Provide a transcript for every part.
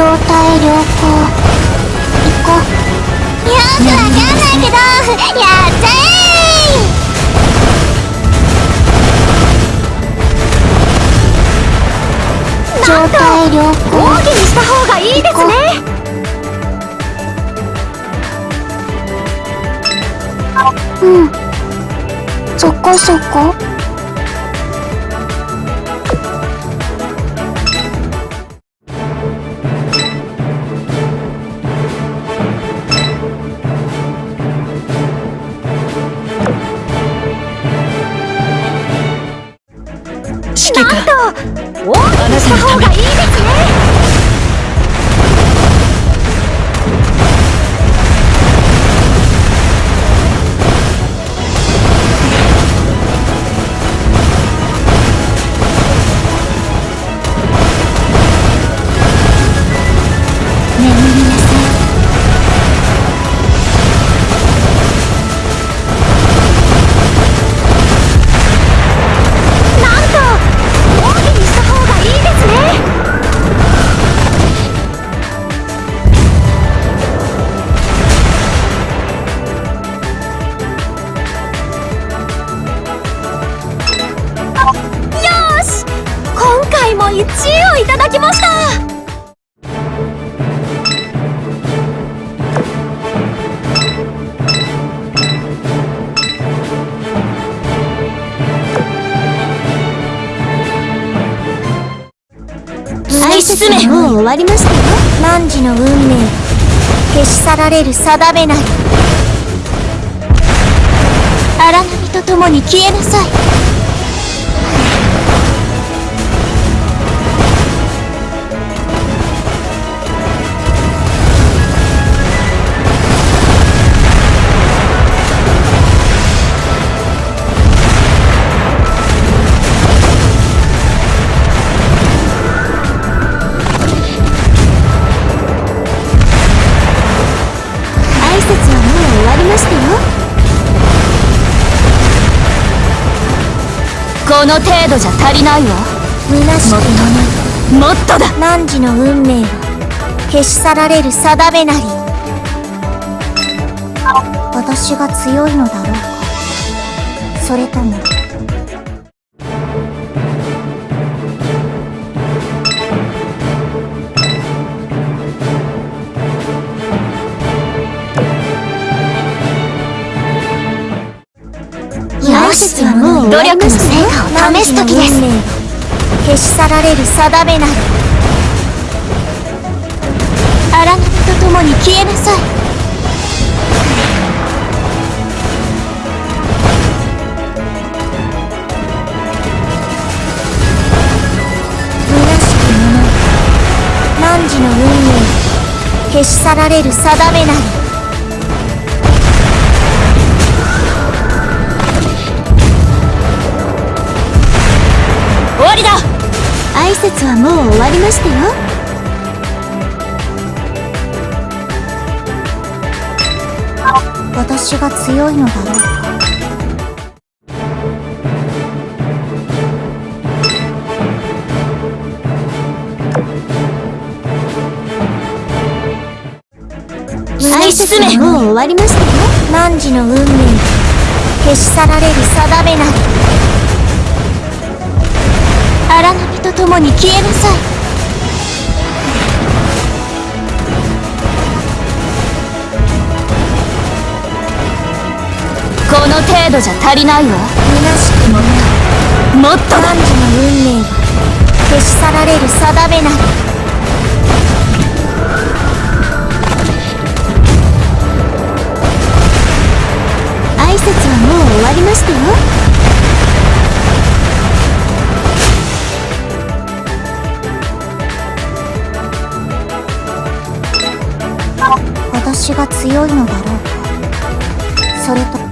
状態良好。行こうよくわかんないけどやっちゃえ。状態良好。大きにした方がいいですねうん。そこそこ方が。愛進め。もう終わりましたよ。汝の運命。消し去られる定めない荒波と共に消えなさい。この程度じゃ足りないわ。虚しくもっとだ。汝の運命は消し去られる定めなり。私が強いのだろうか。それとも努力の成果を試す時です。消し去られる定めなり荒波と共に消えなさい。虚しき者汝の運命。消し去られる定めなり挨拶はもう終わりましたよ。私が強いのだろうもう終わりましたよ。汝の運命消し去られる定めなり。荒波と共に消えなさい。この程度じゃ足りないわ。虚しくもない。もっと男女の運命は消し去られる定めなり。挨拶はもう終わりましたよ。私が強いのだろうか。それと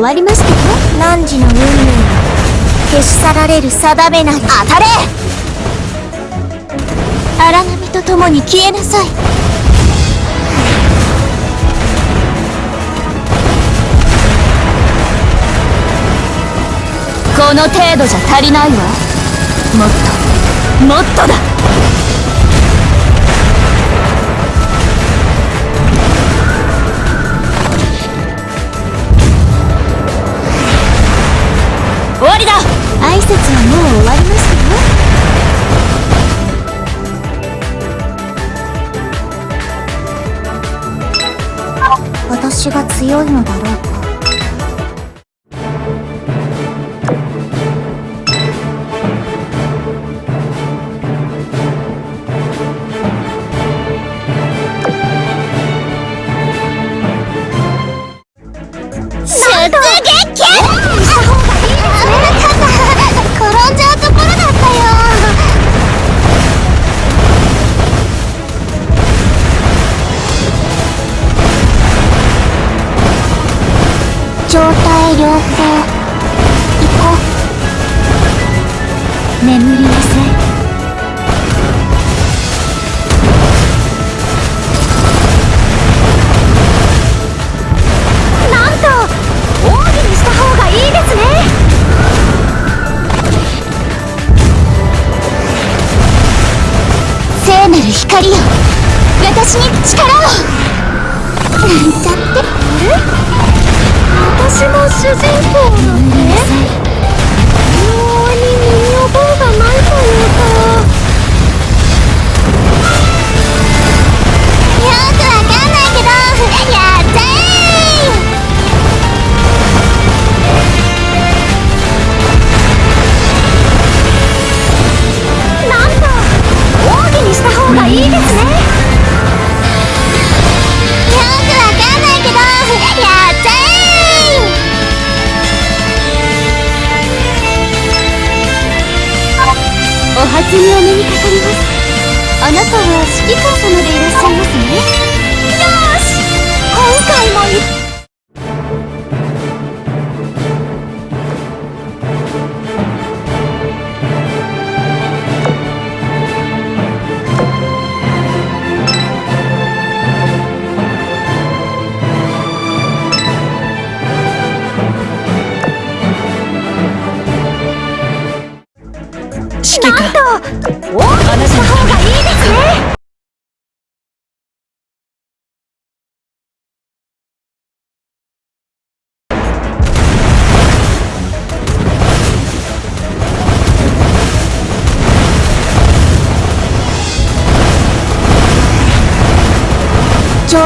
終わりましたよ。汝の運命は消し去られる定めな。り当たれ。荒波と共に消えなさい。この程度じゃ足りないわ。もっと。もっとだ。強いのだろう。私に力を。なんちゃって私も主人公なんで妙に身に覚えがないというか。にお目にかかります。あなたは指揮官様でいらっしゃいますね。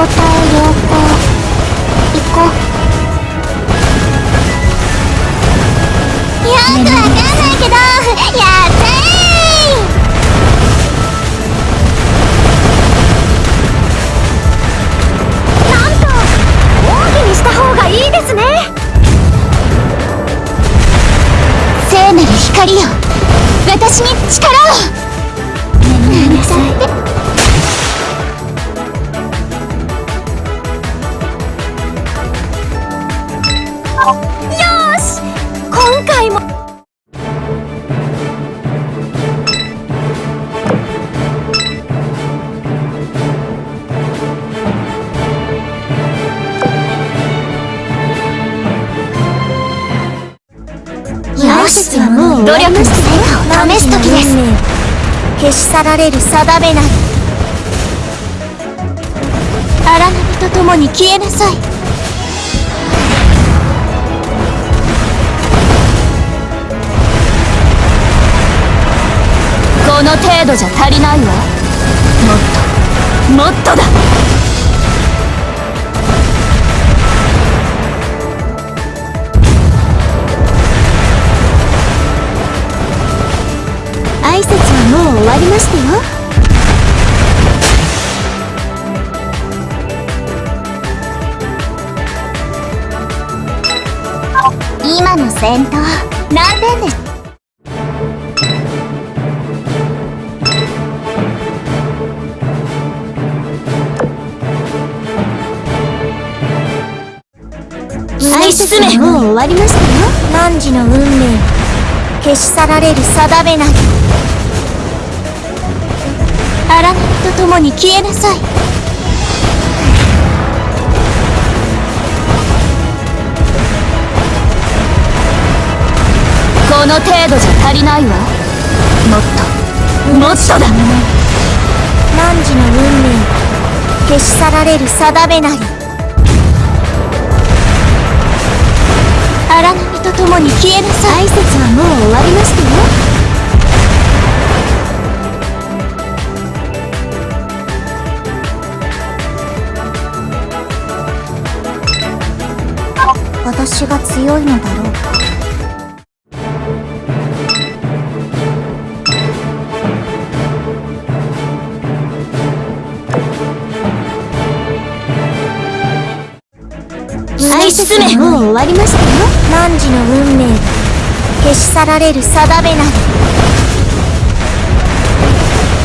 う状し今回も。よしはもう。努力の成果を試す時です。消し去られる定めなり荒波と共に消えなさいこの程度じゃ足りないわ。もっともっとだ。挨拶はもう終わりましたよ。今の戦闘何点です終わりましたよ。汝の運命消し去られる定めなり。荒波と共に消えなさい。この程度じゃ足りないわ。もっともっとだ。汝の運命消し去られる定めなり。荒波とともに消えなさい挨拶はもう終わりましたよ。私が強いのだろうか。挨拶はもう終わりましたよ。汝の運命消し去られる定めなり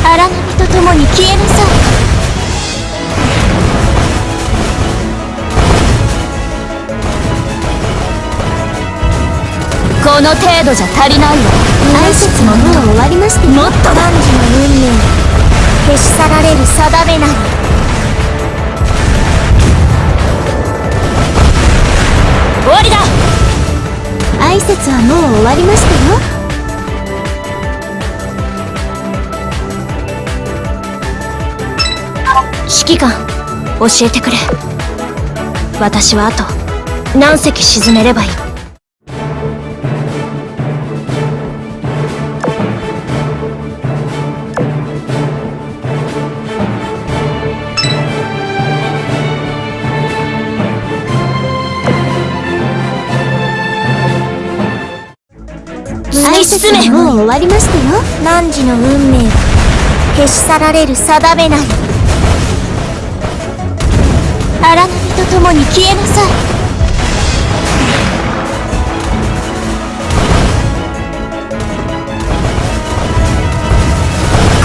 荒波と共に消えなさいこの程度じゃ足りないわ挨拶はもう終わりましたよもっとだ汝の運命。消し去られる定めなり。わりだ。挨拶はもう終わりましたよ。指揮官教えてくれ。私はあと何隻沈めればいい。もう終わりましたよ。汝の運命消し去られる定めなり荒波と共に消えなさい。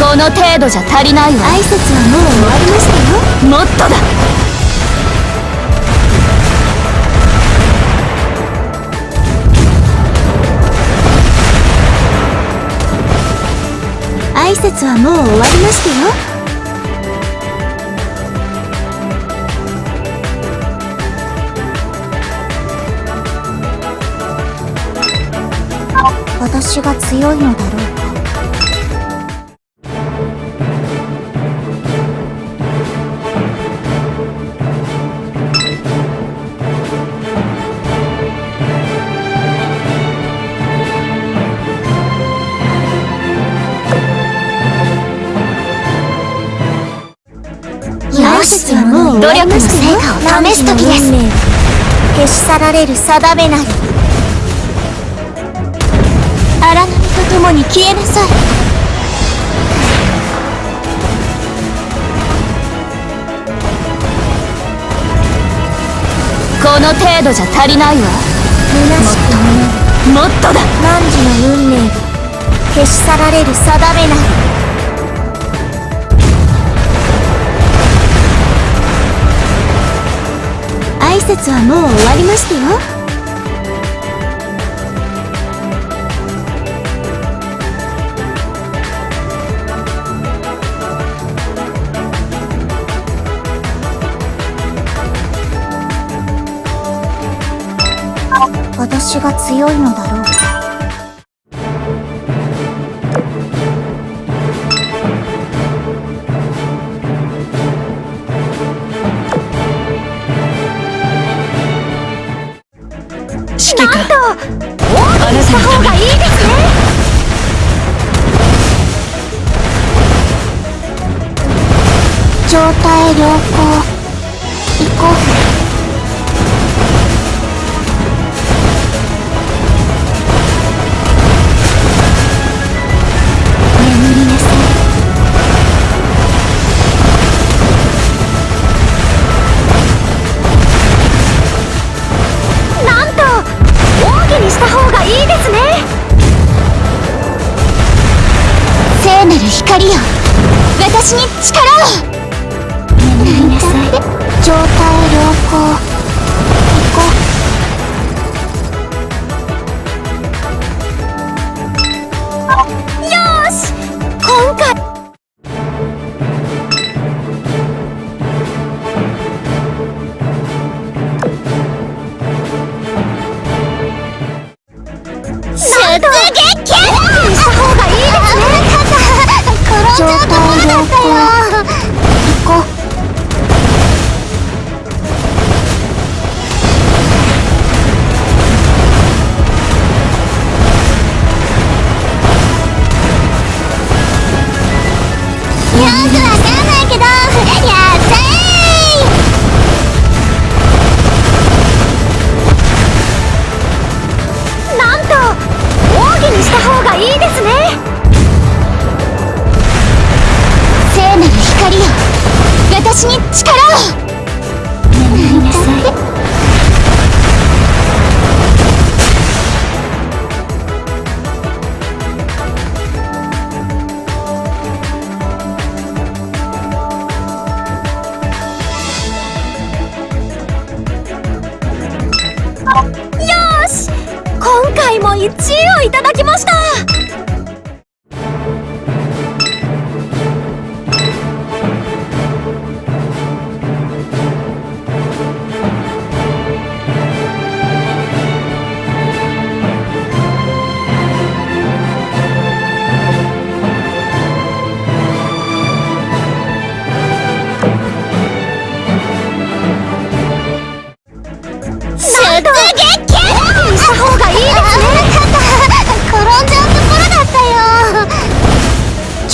この程度じゃ足りないわ。挨拶はもう終わりましたよ。もっとだ節はもう終わりましたよ。私が強いのだろう。か挨拶はもう終わりましたよ汝の運命消し去られる定めなり荒波と共に消えなさいこの程度じゃ足りないわもなるもっとだ汝の運命消し去られる定めなり挨拶はもう終わりましたよ。私が強いのだろう。た方がいいですね。状態良好。私に力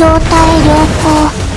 状態良好。